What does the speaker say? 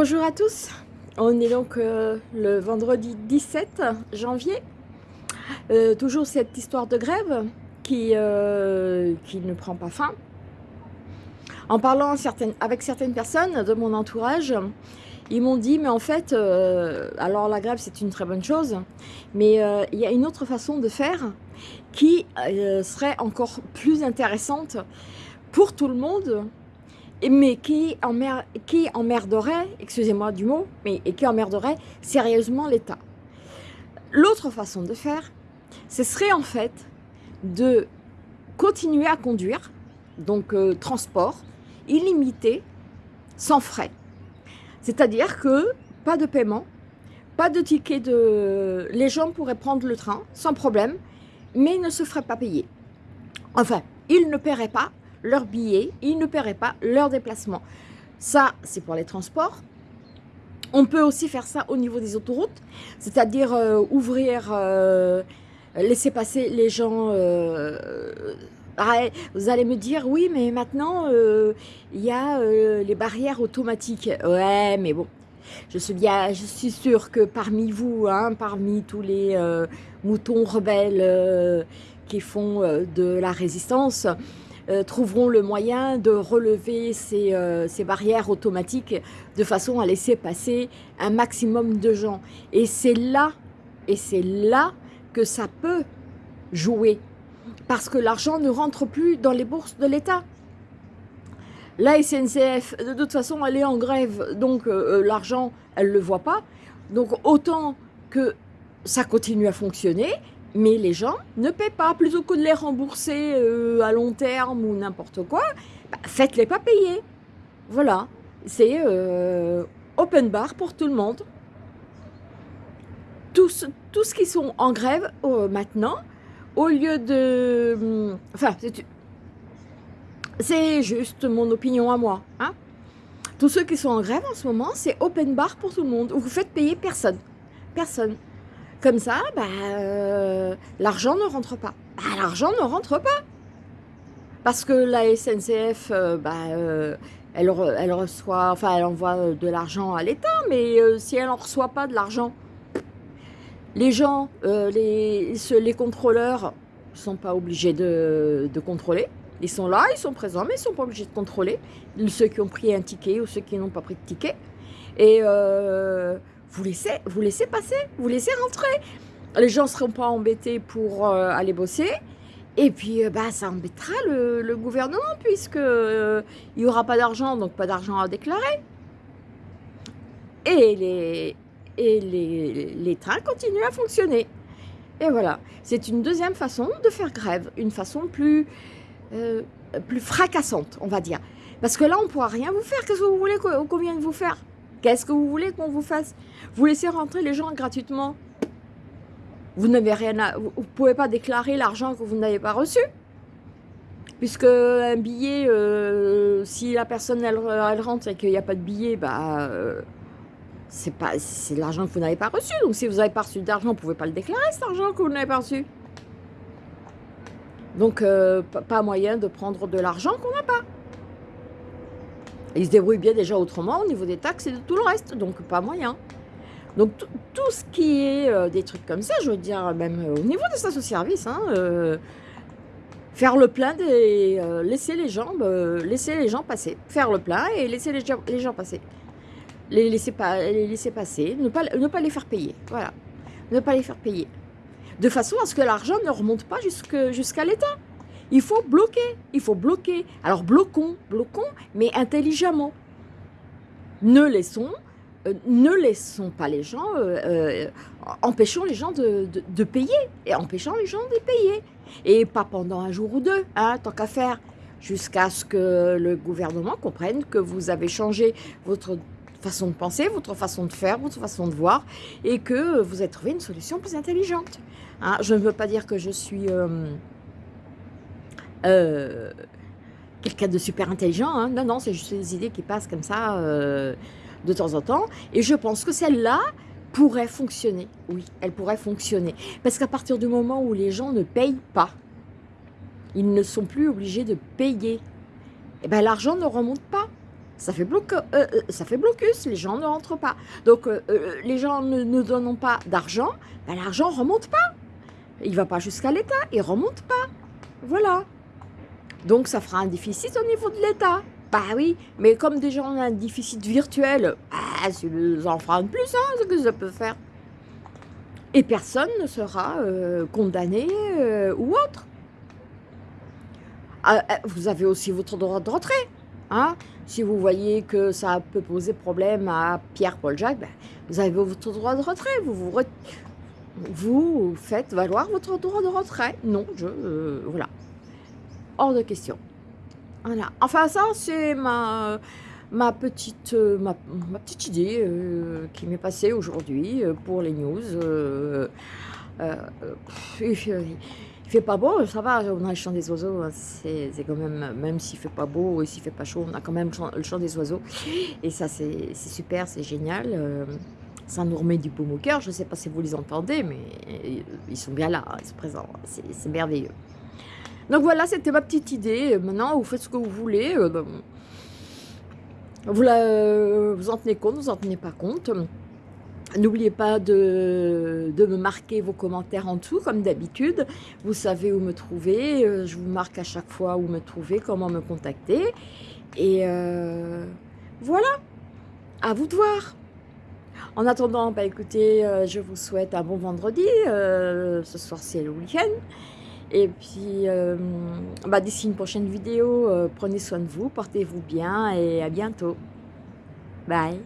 Bonjour à tous, on est donc euh, le vendredi 17 janvier. Euh, toujours cette histoire de grève qui, euh, qui ne prend pas fin. En parlant avec certaines personnes de mon entourage, ils m'ont dit, mais en fait, alors la grève c'est une très bonne chose, mais il y a une autre façon de faire qui serait encore plus intéressante pour tout le monde mais qui, emmer, qui emmerderait, excusez-moi du mot, mais et qui emmerderait sérieusement l'État? L'autre façon de faire, ce serait en fait de continuer à conduire, donc euh, transport, illimité, sans frais. C'est-à-dire que pas de paiement, pas de ticket de... Les gens pourraient prendre le train sans problème, mais ils ne se feraient pas payer. Enfin, ils ne paieraient pas leurs billets, ils ne paieraient pas leur déplacement. Ça, c'est pour les transports. On peut aussi faire ça au niveau des autoroutes, c'est-à-dire euh, ouvrir, euh, laisser passer les gens. Euh, vous allez me dire, oui, mais maintenant, il y a les barrières automatiques. Ouais, mais bon, je suis, bien, je suis sûre que parmi vous, hein, parmi tous les moutons rebelles qui font de la résistance, euh, trouveront le moyen de relever euh, ces, barrières automatiques de façon à laisser passer un maximum de gens. Et c'est là, et c'est là que ça peut jouer. Parce que l'argent ne rentre plus dans les bourses de l'État. La SNCF, de toute façon, elle est en grève, donc euh, l'argent, elle ne le voit pas. Donc autant que ça continue à fonctionner, mais les gens ne paient pas. Plutôt que de les rembourser euh, à long terme ou n'importe quoi, bah, faites-les pas payer. Voilà, c'est euh, open bar pour tout le monde. Tous, tous qui sont en grève euh, maintenant, au lieu de... Hum, enfin, c'est juste mon opinion à moi. Hein. Tous ceux qui sont en grève en ce moment, c'est open bar pour tout le monde. Vous faites payer personne. Personne. Comme ça, bah, euh, l'argent ne rentre pas. Bah, l'argent ne rentre pas. Parce que la SNCF, euh, bah, euh, elle, reçoit, enfin, elle envoie de l'argent à l'État, mais si elle n'en reçoit pas de l'argent, les gens, les, contrôleurs ne sont pas obligés de, contrôler. Ils sont là, ils sont présents, mais ils ne sont pas obligés de contrôler. Ceux qui ont pris un ticket ou ceux qui n'ont pas pris de ticket. Et vous laissez, vous laissez passer, vous laissez rentrer. Les gens ne seront pas embêtés pour euh, aller bosser. Et puis, euh, bah, ça embêtera le, gouvernement puisque euh, il n'y aura pas d'argent, donc pas d'argent à déclarer. Et les, et les, les trains continuent à fonctionner. Et voilà, c'est une deuxième façon de faire grève, une façon plus, plus fracassante, on va dire. Parce que là, on ne pourra rien vous faire. Qu'est-ce que vous voulez qu'on vienne vous faire? Qu'est-ce que vous voulez qu'on vous fasse? Vous laissez rentrer les gens gratuitement Vous n'avez rien à... Vous pouvez pas déclarer l'argent que vous n'avez pas reçu Puisque un billet, euh, si la personne elle, rentre et qu'il n'y a pas de billet, bah, euh, c'est pas c'est l'argent que vous n'avez pas reçu. Donc si vous n'avez pas reçu d'argent, vous ne pouvez pas le déclarer cet argent que vous n'avez pas reçu. Donc euh, pas moyen de prendre de l'argent qu'on n'a pas. Ils se débrouillent bien déjà autrement au niveau des taxes et de tout le reste, donc pas moyen. Donc tout ce qui est euh, des trucs comme ça, je veux dire, même au niveau des stations-service, hein, euh, faire le plein, euh, laisser, les gens, passer. Faire le plein et laisser les, gens passer. Les laisser, passer, ne pas, ne pas les faire payer. Voilà. Ne pas les faire payer. De façon à ce que l'argent ne remonte pas jusqu'à l'État. Il faut bloquer, il faut bloquer. Alors bloquons, bloquons, mais intelligemment. Ne laissons, euh, pas les gens, euh, euh, empêchons les gens de, payer, et empêchons les gens de payer. Et pas pendant un jour ou deux, hein, tant qu'à faire, jusqu'à ce que le gouvernement comprenne que vous avez changé votre façon de penser, votre façon de faire, votre façon de voir, et que vous avez trouvé une solution plus intelligente. Hein. je ne veux pas dire que je suis... Euh, quelqu'un de super intelligent. Hein. Non, non, c'est juste des idées qui passent comme ça euh, de temps en temps. Et je pense que celle-là pourrait fonctionner. Oui, elle pourrait fonctionner. Parce qu'à partir du moment où les gens ne payent pas, ils ne sont plus obligés de payer. Eh ben l'argent ne remonte pas. ça fait, ça fait blocus, les gens ne rentrent pas. Donc les gens ne, ne donnent pas d'argent, ben, l'argent ne remonte pas. Il ne va pas jusqu'à l'État, il ne remonte pas. Voilà. Donc ça fera un déficit au niveau de l'État. Bah oui, mais comme déjà on a un déficit virtuel, bah, ça en fera un de plus, hein, ce que ça peut faire. Et personne ne sera euh, condamné euh, ou autre. Ah, euh, vous avez aussi votre droit de retrait. Hein si vous voyez que ça peut poser problème à Pierre-Paul Jacques, ben, vous avez votre droit de retrait. Vous, vous, vous faites valoir votre droit de retrait. Non, je... voilà hors de question. Voilà. Enfin, ça, c'est ma, ma, petite, euh, ma, petite idée euh, qui m'est passée aujourd'hui euh, pour les news. il, fait pas beau, ça va, on a le chant des oiseaux, hein, c'est quand même, même s'il fait pas beau et s'il fait pas chaud, on a quand même le chant des oiseaux. Et ça, c'est super, c'est génial. ça nous remet du baume au cœur. Je sais pas si vous les entendez, mais ils sont bien là, ils sont présents. C'est merveilleux. Donc voilà, c'était ma petite idée. Maintenant, vous faites ce que vous voulez. Euh, ben, vous, la, euh, vous en tenez compte, vous en tenez pas compte. N'oubliez pas de, me marquer vos commentaires en dessous, comme d'habitude. Vous savez où me trouver. Euh, je vous marque à chaque fois où me trouver, comment me contacter. Et voilà, à vous de voir. En attendant, bah, écoutez, je vous souhaite un bon vendredi. ce soir, c'est le week-end. Et puis, euh, bah, d'ici une prochaine vidéo, euh, prenez soin de vous, portez-vous bien et à bientôt. Bye